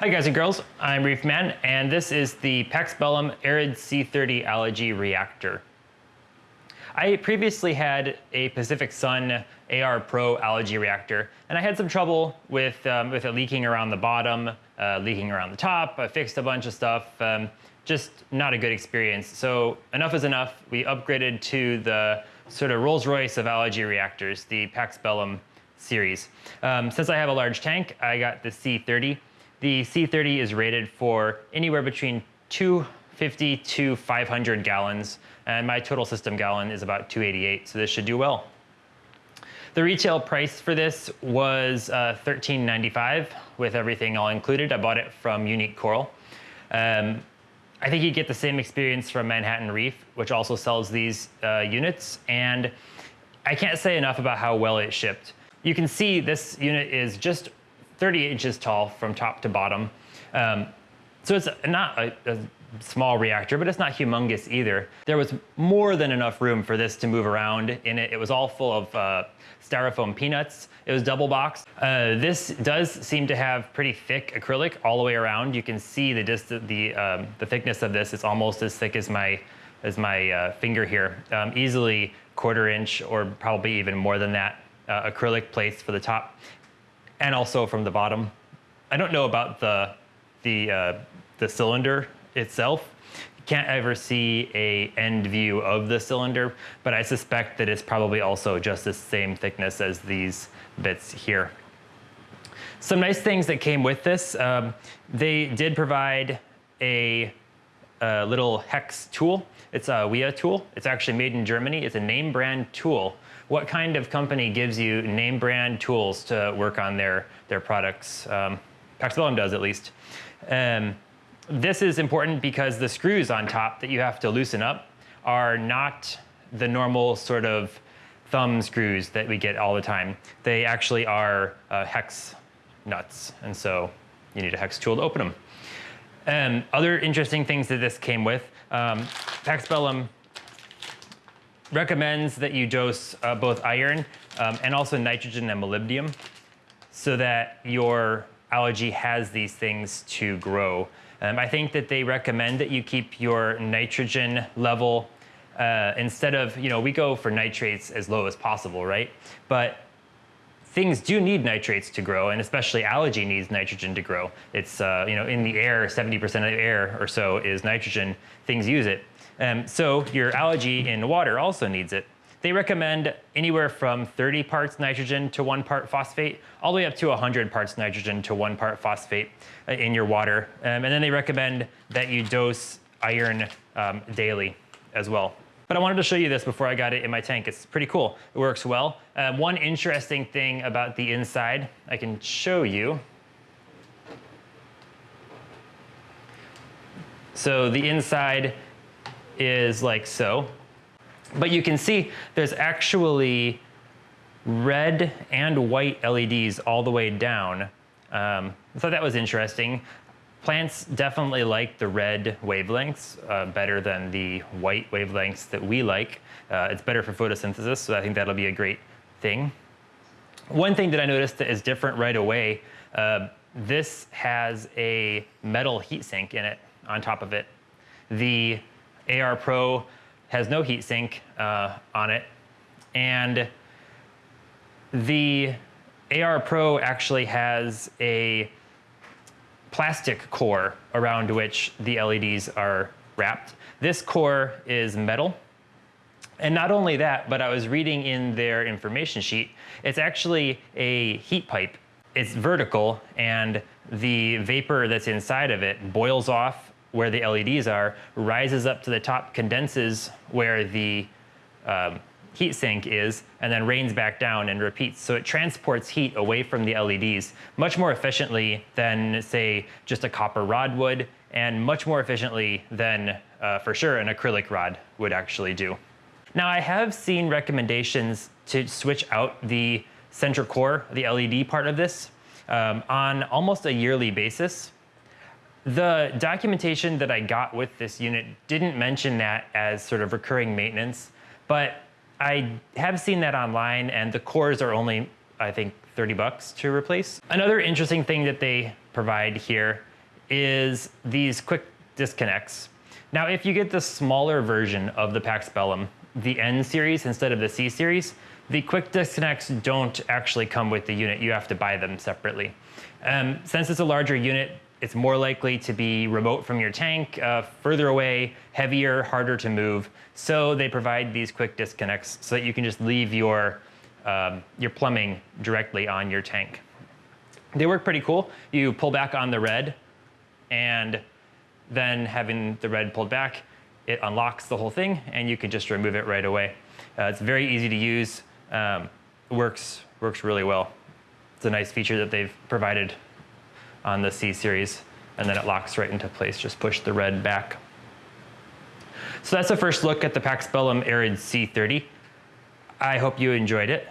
Hi guys and girls, I'm Reef Man, and this is the Pax Bellum Arid C30 Algae Reactor. I previously had a Pacific Sun AR Pro algae reactor, and I had some trouble with, um, with it leaking around the bottom, uh, leaking around the top. I fixed a bunch of stuff, um, just not a good experience. So enough is enough. We upgraded to the sort of Rolls Royce of algae reactors, the Pax Bellum series. Um, since I have a large tank, I got the C30. The C30 is rated for anywhere between 250 to 500 gallons, and my total system gallon is about 288, so this should do well. The retail price for this was uh, $13.95 with everything all included. I bought it from Unique Coral. Um, I think you get the same experience from Manhattan Reef, which also sells these uh, units, and I can't say enough about how well it shipped. You can see this unit is just 30 inches tall from top to bottom. Um, so it's not a, a, small reactor, but it's not humongous either. There was more than enough room for this to move around in it. It was all full of uh, styrofoam peanuts. It was double boxed. Uh, this does seem to have pretty thick acrylic all the way around. You can see the the, um, the thickness of this. It's almost as thick as my, as my uh, finger here. Um, easily quarter inch or probably even more than that uh, acrylic plates for the top and also from the bottom. I don't know about the, the, uh, the cylinder itself. You can't ever see a end view of the cylinder, but I suspect that it's probably also just the same thickness as these bits here. Some nice things that came with this, um, they did provide a, a, little hex tool. It's a Wiha tool. It's actually made in Germany. It's a name brand tool what kind of company gives you name brand tools to work on their, their products? Um, does at least. Um, this is important because the screws on top that you have to loosen up are not the normal sort of thumb screws that we get all the time. They actually are uh, hex nuts, and so you need a hex tool to open them. Um, other interesting things that this came with, um, Pax Bellum recommends that you dose uh, both iron um, and also nitrogen and molybdenum so that your algae has these things to grow. Um, I think that they recommend that you keep your nitrogen level uh, instead of, you know, we go for nitrates as low as possible, right? But things do need nitrates to grow, and especially algae needs nitrogen to grow. It's, uh, you know, in the air, 70% of the air or so is nitrogen. Things use it. Um, so your algae in water also needs it. They recommend anywhere from 30 parts nitrogen to one part phosphate, all the way up to 100 parts nitrogen to one part phosphate uh, in your water. Um, and then they recommend that you dose iron um, daily as well. But I wanted to show you this before I got it in my tank. It's pretty cool. It works well. Uh, one interesting thing about the inside, I can show you. So the inside is like so. But you can see there's actually red and white LEDs all the way down. Um, I thought that was interesting. Plants definitely like the red wavelengths uh, better than the white wavelengths that we like. Uh, it's better for photosynthesis, so I think that'll be a great thing. One thing that I noticed that is different right away, uh, this has a metal heatsink in it on top of it. The AR Pro has no heatsink uh, on it. And the AR Pro actually has a plastic core around which the LEDs are wrapped. This core is metal. And not only that, but I was reading in their information sheet, it's actually a heat pipe. It's vertical and the vapor that's inside of it boils off where the LEDs are, rises up to the top, condenses where the um, heat sink is, and then rains back down and repeats. So it transports heat away from the LEDs much more efficiently than, say, just a copper rod would, and much more efficiently than, uh, for sure, an acrylic rod would actually do. Now, I have seen recommendations to switch out the central core, the LED part of this, um, on almost a yearly basis. The documentation that I got with this unit didn't mention that as sort of recurring maintenance, but I have seen that online and the cores are only, I think, 30 bucks to replace. Another interesting thing that they provide here is these quick disconnects. Now, if you get the smaller version of the Pax Bellum, the N series instead of the C series, the quick disconnects don't actually come with the unit. You have to buy them separately. Um, since it's a larger unit, it's more likely to be remote from your tank, uh, further away, heavier, harder to move. So they provide these quick disconnects so that you can just leave your, um, your plumbing directly on your tank. They work pretty cool. You pull back on the red and then having the red pulled back, it unlocks the whole thing and you can just remove it right away. Uh, it's very easy to use, um, works, works really well. It's a nice feature that they've provided on the C series and then it locks right into place. Just push the red back. So that's a first look at the Pax Bellum Arid C30. I hope you enjoyed it.